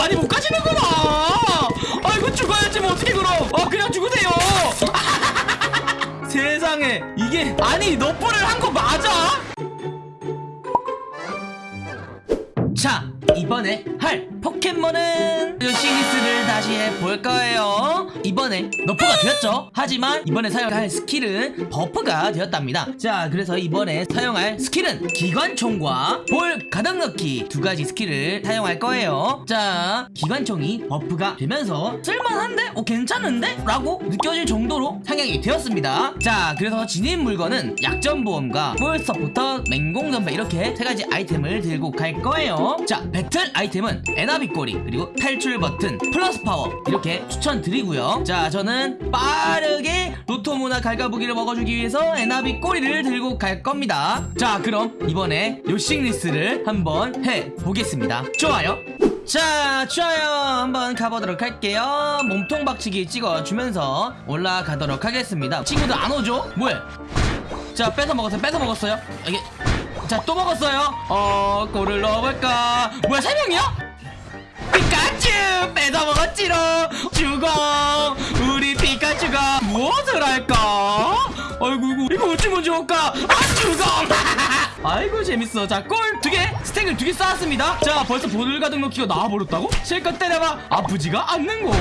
아니 못 가시는구나. 아이고 죽어야지 뭐 어떻게 그럼. 아 그냥 죽으세요. 세상에 이게 아니 nerf를 한 거 맞아? 자 이번에 할 포켓몬은 요씽리스를 다시 해볼 거예요. 이번에 nerf가 되었죠? 하지만 이번에 사용할 스킬은 buff가 되었답니다. 자 그래서 이번에 사용할 스킬은 기관총과 볼 가득 넣기 두 가지 스킬을 사용할 거예요. 자 기관총이 buff가 되면서 쓸만한데? 어 괜찮은데? 라고 느껴질 정도로 상향이 되었습니다. 자 그래서 지닌 물건은 약점 보험과 골 서포터 맹공 전배 이렇게 세 가지 아이템을 들고 갈 거예요. 자 배틀 아이템은 에나비 꼬리 그리고 탈출 버튼 플러스 파워 이렇게 추천드리고요. 자 저는 빠르게 로토무나 갈가부기를 먹어주기 위해서 에나비 꼬리를 들고 갈 겁니다. 자 그럼 이번에 요씽리스를 한번 해보겠습니다. 좋아요. 자 좋아요. 한번 가보도록 할게요. 몸통 박치기 찍어주면서 올라가도록 하겠습니다. 친구들 안 오죠? 뭐해? 자 뺏어 먹었어요. 뺏어 먹었어요. 이게 자 또 먹었어요. 어 골을 넣어볼까? 뭐야 세 명이야? 피카츄 뺏어 먹었지롱 죽어. 우리 피카츄가 무엇을 할까? 아이고 이거 이거 어찌면 좋을까? 아 죽어! 아이고 재밌어. 자골 두개 스택을 두 개 쌓았습니다. 자 벌써 볼을 가득 넣기가 나와버렸다고? 실컷 때려봐. 아프지가 않는걸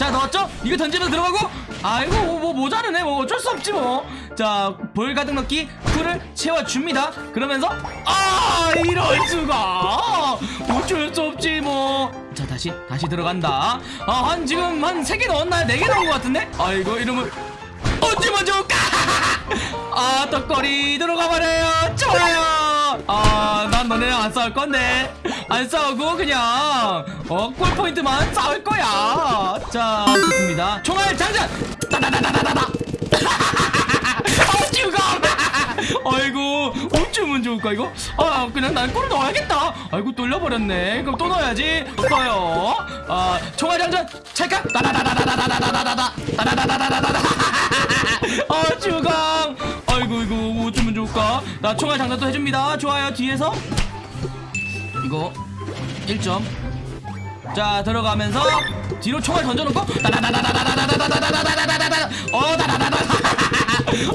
자 넣었죠? 이거 던지면 들어가고? 아이고 뭐, 뭐 모자르네. 뭐 어쩔 수 없지 뭐자 볼 가득 넣기 쿨을 채워줍니다. 그러면서 아 이럴 수가! 어쩔 수 없지 뭐 자 다시 다시 들어간다. 아한 지금 한 세 개 넣었나요? 네 개 넣은 것 같은데? 아이고 이러면 어찌면 좋을까? 아 떡거리 들어가 버려요. 좋아요 아 난 너네랑 안 싸울 건데. 안 싸우고 그냥 어 골 포인트만 싸울 거야. 자 좋습니다. 총알 장전! 따다다다다다다! 아 아이고 어쩌면 좋을까 이거? 아 그냥 난 골을 넣어야겠다. 아이고 뚫려버렸네. 그럼 또 넣어야지. 넣어요. 아 총알 장전! 찰칵! 따다다다다다다다다다다 따다다다다다다다 아 나 총알 장전도 해줍니다 좋아요 뒤에서 이거 1점 자 들어가면서 뒤로 총알 던져놓고 따다다다다다다다다다다다다다다다다다 어 다다다다다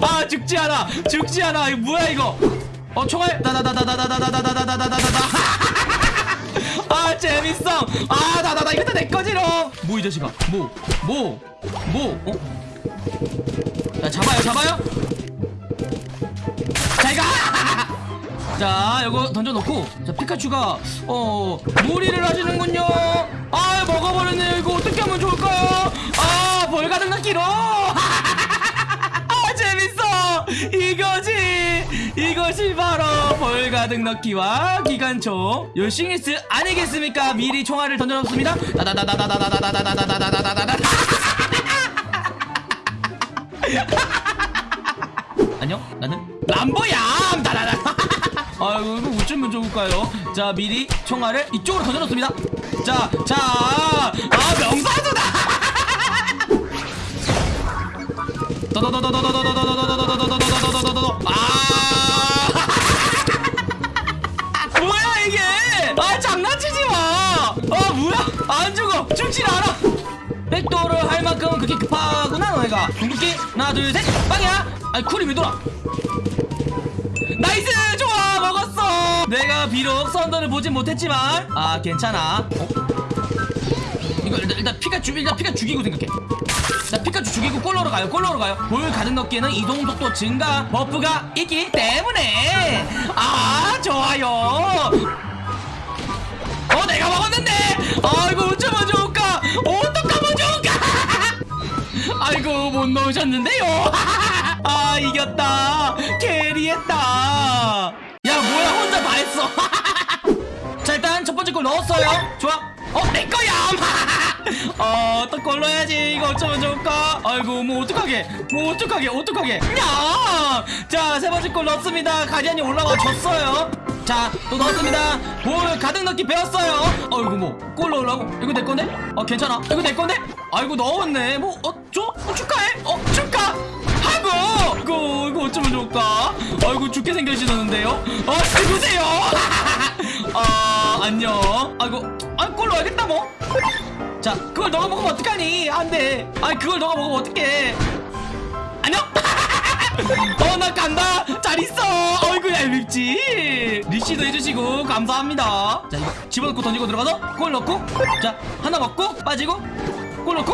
아 죽지 않아 죽지 않아 이거 뭐야 이거 어 총알 다다다다다다다다다다다다다다 아 재밌어 아 다다다 이거 다내 거지롱 뭐이 자식아 뭐 뭐 뭐 어? 자 잡아요 잡아요 자 요거 던져놓고. 자 피카츄가 어 무리를 하시는군요. 아 먹어버렸네 이거 어떻게 하면 좋을까요? 아 벌 가득 넣기로 아 재밌어. 이거지. 이것이 바로 벌 가득 넣기와 기관총 요싱리스 아니겠습니까? 미리 총알을 던져놓습니다. 다다다다다다다다다다다다다다다다 안녕 나는 람보야 아이고 이거 어쩌면 좋을까요? 자 미리 총알을 이쪽으로 던져놓습니다. 자자아 명사수다! 아 뭐야 이게 아 장난치지 마아 뭐야 안 죽어 죽질 않아 백도를 할 만큼 그렇게 급하구나 너네가 궁극기 하나 둘셋 빵이야 아니 쿨이 왜 돌아 나이스 내가 비록 선더를 보진 못했지만 아 괜찮아. 어? 이거 일단, 일단 피카츄 일단 피카 죽이고 생각해. 자 피카츄 죽이고 골로로 가요 골로로 가요. 볼 가득 넣기에는 이동 속도 증가 버프가 있기 때문에. 아 좋아요. 어 내가 먹었는데! 아이고 어쩌면 좋을까? 어떡하면 좋을까? 아이고 못 넣으셨는데요? 아 이겼다. 캐리했다 야 뭐야 혼자 다 했어. 자 일단 첫 번째 골 넣었어요. 좋아. 어 내거야 어또 골 넣어야지. 이거 어쩌면 좋을까? 아이고 뭐 어떡하게. 뭐 어떡하게 어떡하게. 야자 세 번째 골 넣었습니다. 가디안이 올라와 줬어요. 자 또 넣었습니다. 볼 가득 넣기 배웠어요. 어이구 뭐골 넣으려고. 이거 내 건데? 어 괜찮아. 이거 내 건데? 아이고 넣었네. 뭐어 줘? 어, 축하해. 어 축하. 하고! 이거 어쩌면 좋을까 아이고 죽게 생겨지는데요 어 누구세요 아 안녕 아이고 아, 골 넣어야겠다 뭐. 자, 그걸 너가 먹으면 어떡하니? 안 돼. 아니, 그걸 너가 먹으면 어떡해. 안녕. 어, 나 간다. 잘 있어. 어이구, 얄밉지. 리시도 해주시고 감사합니다. 자, 이거 집어넣고 던지고 들어가서 골 넣고, 자, 하나 먹고 빠지고. 골 넣고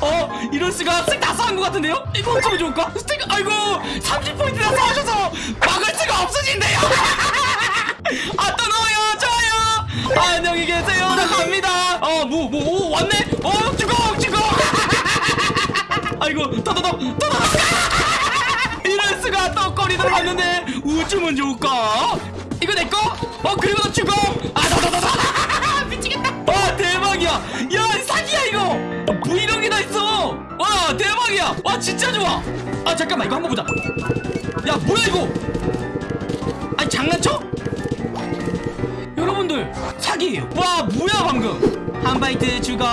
어 이럴 수가 스택 다 쌓은 것 같은데요? 이거 어쩌면 좋을까? 스택 아이고 30포인트나 쌓으셔서 막을 수가 없으신데요? 아또 넣어요 좋아요. 아, 안녕히 계세요. 나 갑니다. 어뭐뭐오 왔네? 어 죽어 죽어. 아이고 더더더 더더더 이럴 수가 또 꼬리 들어갔는데 우주면 좋을까? 이거 내꺼 어 그리고 너 죽어. 아 더더더더. 미치겠다. 와 대박이야. 야 와 대박이야 와 진짜 좋아 아 잠깐만 이거 한 번 보자 야 뭐야 이거 아니 장난쳐? 여러분들 사기예요 와 뭐야 방금 한 바이트 주검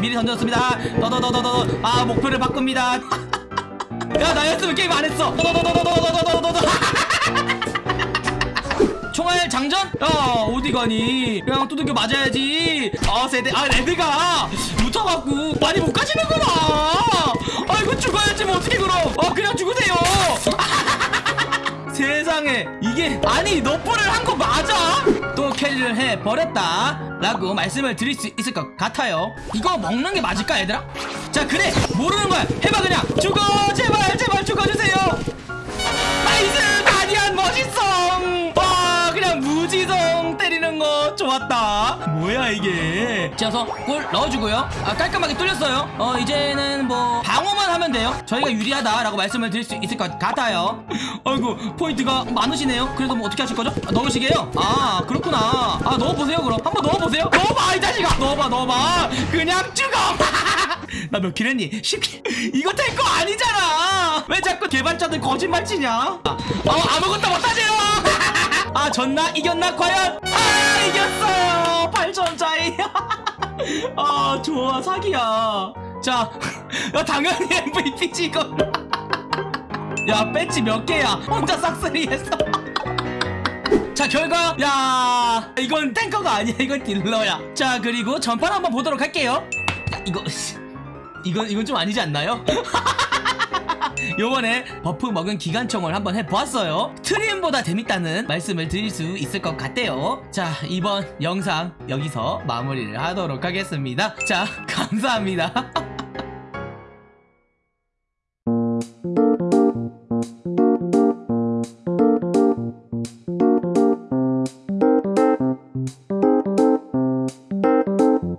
미리 던졌습니다 더더더더더 아 목표를 바꿉니다 야 나였으면 게임 안 했어 더더더더더더더더더 총알 장전? 야 어디 가니? 그냥 두들겨 맞아야지. 아 세대 아 레드가 묻혀갖고 많이 못 가시는구나. 아이고 죽어야지 뭐 어떻게 그럼? 어 그냥 죽으세요. 세상에 이게 아니 너프를 한거 맞아? 또 캐리를 해 버렸다. 라고 말씀을 드릴 수 있을 것 같아요. 이거 먹는 게 맞을까 얘들아? 자 그래. 모르는 거야 해봐 그냥. 죽어! 제발 제발 죽어주세요. 나이스 가디안 멋있어 거 좋았다. 뭐야 이게? 지어서 골 넣어주고요. 아 깔끔하게 뚫렸어요. 어 이제는 뭐 방어만 하면 돼요. 저희가 유리하다라고 말씀을 드릴 수 있을 것 같아요. 아이고 포인트가 많으시네요. 그래도 뭐 어떻게 하실 거죠? 아, 넣으시게요? 아 그렇구나. 아 넣어보세요 그럼. 한번 넣어보세요. 넣어봐 이 자식아! 넣어봐 넣어봐. 그냥 죽어 나 몇 킬 했니? 10킬 이거 탱커 아니잖아. 왜 자꾸 개발자들 거짓말 치냐? 아, 어, 아무것도 못하세요. 아 졌나? 이겼나? 과연? 아 이겼어요. 8점 차이. 아 좋아 사기야. 자 야, 당연히 MVP지 이거 야 배지 몇 개야? 혼자 싹쓸이 했어. 자 결과. 야 이건 탱커가 아니야. 이건 딜러야. 자 그리고 전판 한번 보도록 할게요. 야, 이거 이건 이건 좀 아니지 않나요? 요번에 버프 먹은 기관총을 한번 해보았어요. 트림보다 재밌다는 말씀을 드릴 수 있을 것 같대요. 자 이번 영상 여기서 마무리를 하도록 하겠습니다. 자 감사합니다